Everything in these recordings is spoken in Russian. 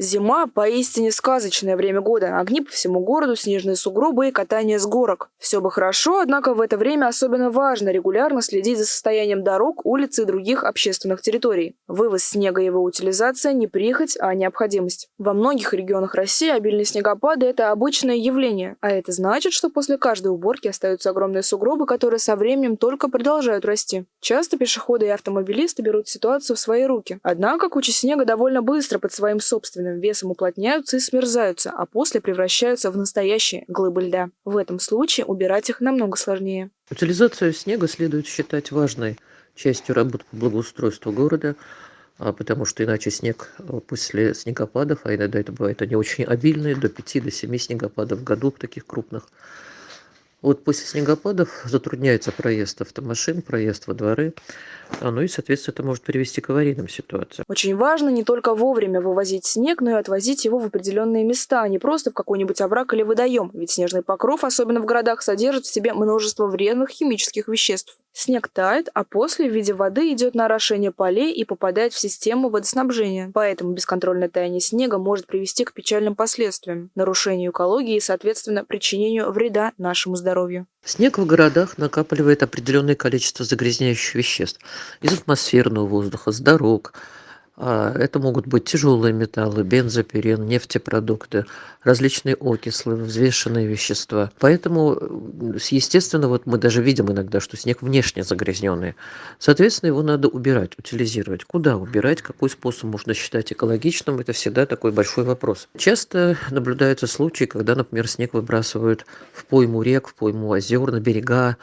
Зима – поистине сказочное время года. Огни по всему городу, снежные сугробы и катание с горок. Все бы хорошо, однако в это время особенно важно регулярно следить за состоянием дорог, улиц и других общественных территорий. Вывоз снега и его утилизация – не прихоть, а необходимость. Во многих регионах России обильные снегопады – это обычное явление, а это значит, что после каждой уборки остаются огромные сугробы, которые со временем только продолжают расти. Часто пешеходы и автомобилисты берут ситуацию в свои руки. Однако кучи снега довольно быстро под своим собственным весом уплотняются и смерзаются, а после превращаются в настоящие глыбы льда. В этом случае убирать их намного сложнее. Утилизацию снега следует считать важной частью работы по благоустройству города, а, потому что иначе снег а, после снегопадов, а иногда это бывает они очень обильные, до 5 до 7 снегопадов в году таких крупных, вот после снегопадов затрудняется проезд автомашин, проезд во дворы, а, ну и, соответственно, это может привести к аварийным ситуациям. Очень важно не только вовремя вывозить снег, но и отвозить его в определенные места, а не просто в какой-нибудь овраг или водоем, ведь снежный покров, особенно в городах, содержит в себе множество вредных химических веществ. Снег тает, а после в виде воды идет на орошение полей и попадает в систему водоснабжения. Поэтому бесконтрольное таяние снега может привести к печальным последствиям, нарушению экологии и, соответственно, причинению вреда нашему здоровью. Снег в городах накапливает определенное количество загрязняющих веществ из атмосферного воздуха, с дорог, это могут быть тяжелые металлы, бензопирен, нефтепродукты, различные окислы, взвешенные вещества. Поэтому, естественно, вот мы даже видим иногда, что снег внешне загрязненный. Соответственно, его надо убирать, утилизировать. Куда убирать, какой способ можно считать экологичным, это всегда такой большой вопрос. Часто наблюдаются случаи, когда, например, снег выбрасывают в пойму рек, в пойму озер, на берега, а,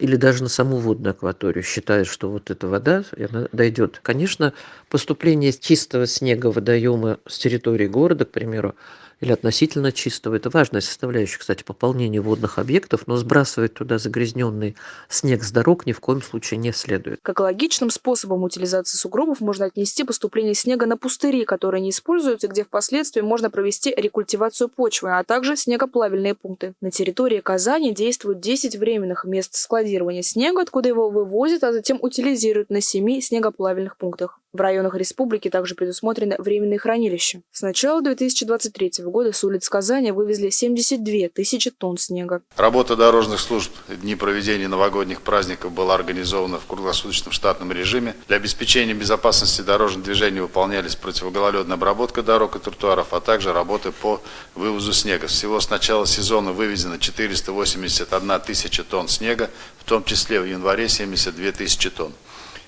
или даже на саму водную акваторию, считают, что вот эта вода она дойдет. Конечно, поступление чистого снега в водоемы с территории города, к примеру, или относительно чистого. Это важная составляющая, кстати, пополнения водных объектов, но сбрасывать туда загрязненный снег с дорог ни в коем случае не следует. К экологичным способам утилизации сугробов можно отнести поступление снега на пустыри, которые не используются, где впоследствии можно провести рекультивацию почвы, а также снегоплавильные пункты. На территории Казани действуют 10 временных мест складирования снега, откуда его вывозят, а затем утилизируют на 7 снегоплавильных пунктах. В районах республики также предусмотрены временные хранилища. С начала 2023 года с улиц Казани вывезли 72 тысячи тонн снега. Работа дорожных служб дни проведения новогодних праздников была организована в круглосуточном штатном режиме. Для обеспечения безопасности дорожного движения выполнялись противогололедная обработка дорог и тротуаров, а также работы по вывозу снега. Всего с начала сезона вывезено 481 тысяча тонн снега, в том числе в январе 72 тысячи тонн.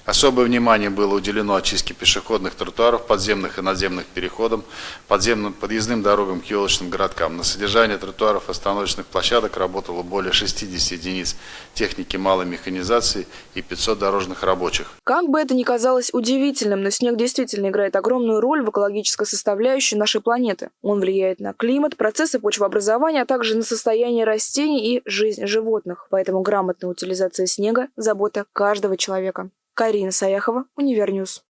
Особое внимание было уделено очистке пешеходных тротуаров, подземных и надземных переходов, подземным подъездным дорогам к елочным городкам. На содержание тротуаров остановочных площадок работало более 60 единиц техники малой механизации и 500 дорожных рабочих. Как бы это ни казалось удивительным, но снег действительно играет огромную роль в экологической составляющей нашей планеты. Он влияет на климат, процессы почвообразования, а также на состояние растений и жизнь животных. Поэтому грамотная утилизация снега – забота каждого человека. Карина Саяхова, Универньюз.